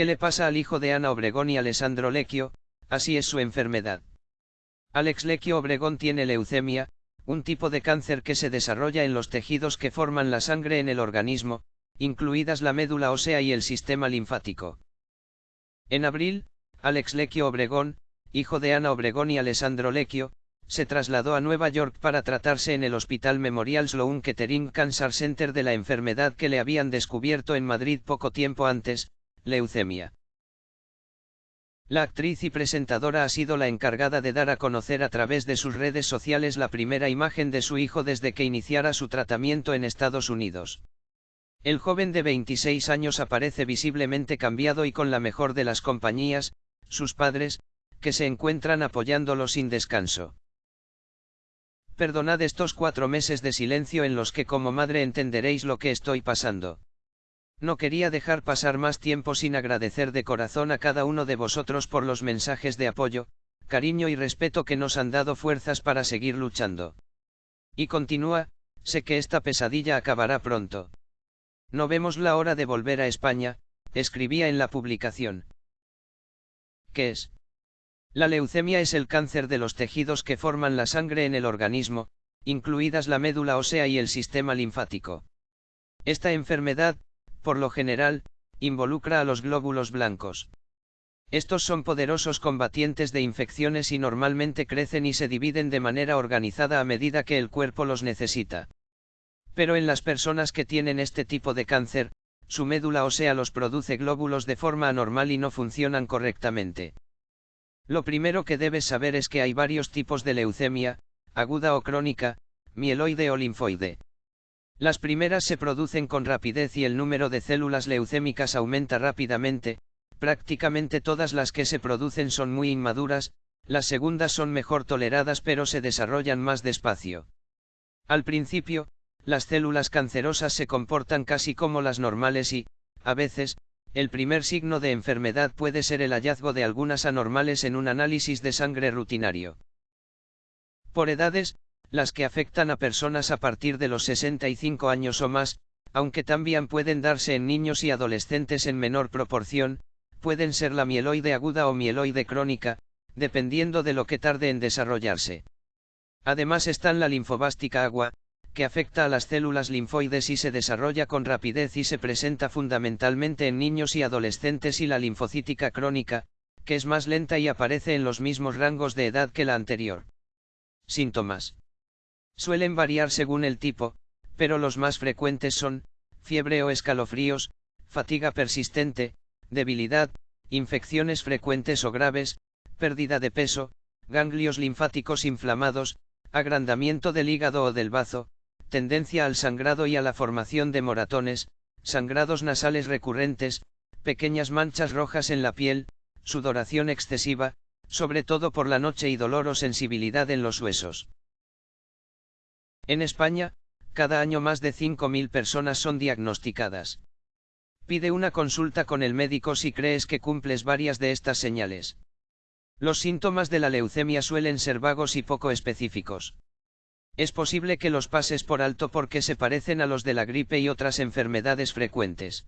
¿Qué le pasa al hijo de Ana Obregón y Alessandro Lecchio? Así es su enfermedad. Alex Lecchio Obregón tiene leucemia, un tipo de cáncer que se desarrolla en los tejidos que forman la sangre en el organismo, incluidas la médula ósea y el sistema linfático. En abril, Alex Lecchio Obregón, hijo de Ana Obregón y Alessandro Lecchio, se trasladó a Nueva York para tratarse en el Hospital Memorial Sloan Kettering Cancer Center de la enfermedad que le habían descubierto en Madrid poco tiempo antes, leucemia. La actriz y presentadora ha sido la encargada de dar a conocer a través de sus redes sociales la primera imagen de su hijo desde que iniciara su tratamiento en Estados Unidos. El joven de 26 años aparece visiblemente cambiado y con la mejor de las compañías, sus padres, que se encuentran apoyándolo sin descanso. Perdonad estos cuatro meses de silencio en los que como madre entenderéis lo que estoy pasando. No quería dejar pasar más tiempo sin agradecer de corazón a cada uno de vosotros por los mensajes de apoyo, cariño y respeto que nos han dado fuerzas para seguir luchando. Y continúa, sé que esta pesadilla acabará pronto. No vemos la hora de volver a España, escribía en la publicación. ¿Qué es? La leucemia es el cáncer de los tejidos que forman la sangre en el organismo, incluidas la médula ósea y el sistema linfático. Esta enfermedad, por lo general, involucra a los glóbulos blancos. Estos son poderosos combatientes de infecciones y normalmente crecen y se dividen de manera organizada a medida que el cuerpo los necesita. Pero en las personas que tienen este tipo de cáncer, su médula ósea los produce glóbulos de forma anormal y no funcionan correctamente. Lo primero que debes saber es que hay varios tipos de leucemia, aguda o crónica, mieloide o linfoide. Las primeras se producen con rapidez y el número de células leucémicas aumenta rápidamente, prácticamente todas las que se producen son muy inmaduras, las segundas son mejor toleradas pero se desarrollan más despacio. Al principio, las células cancerosas se comportan casi como las normales y, a veces, el primer signo de enfermedad puede ser el hallazgo de algunas anormales en un análisis de sangre rutinario. Por edades, las que afectan a personas a partir de los 65 años o más, aunque también pueden darse en niños y adolescentes en menor proporción, pueden ser la mieloide aguda o mieloide crónica, dependiendo de lo que tarde en desarrollarse. Además están la linfobástica agua, que afecta a las células linfoides y se desarrolla con rapidez y se presenta fundamentalmente en niños y adolescentes y la linfocítica crónica, que es más lenta y aparece en los mismos rangos de edad que la anterior. Síntomas. Suelen variar según el tipo, pero los más frecuentes son, fiebre o escalofríos, fatiga persistente, debilidad, infecciones frecuentes o graves, pérdida de peso, ganglios linfáticos inflamados, agrandamiento del hígado o del bazo, tendencia al sangrado y a la formación de moratones, sangrados nasales recurrentes, pequeñas manchas rojas en la piel, sudoración excesiva, sobre todo por la noche y dolor o sensibilidad en los huesos. En España, cada año más de 5.000 personas son diagnosticadas. Pide una consulta con el médico si crees que cumples varias de estas señales. Los síntomas de la leucemia suelen ser vagos y poco específicos. Es posible que los pases por alto porque se parecen a los de la gripe y otras enfermedades frecuentes.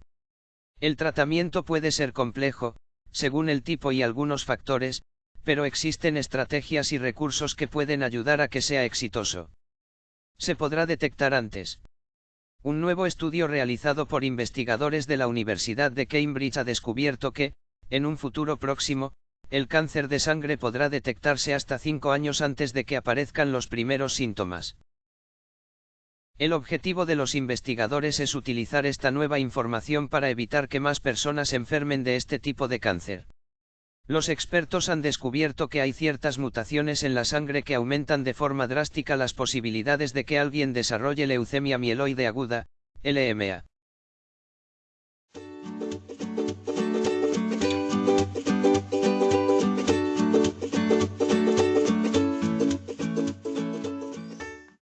El tratamiento puede ser complejo, según el tipo y algunos factores, pero existen estrategias y recursos que pueden ayudar a que sea exitoso. Se podrá detectar antes. Un nuevo estudio realizado por investigadores de la Universidad de Cambridge ha descubierto que, en un futuro próximo, el cáncer de sangre podrá detectarse hasta 5 años antes de que aparezcan los primeros síntomas. El objetivo de los investigadores es utilizar esta nueva información para evitar que más personas enfermen de este tipo de cáncer. Los expertos han descubierto que hay ciertas mutaciones en la sangre que aumentan de forma drástica las posibilidades de que alguien desarrolle leucemia mieloide aguda, LMA.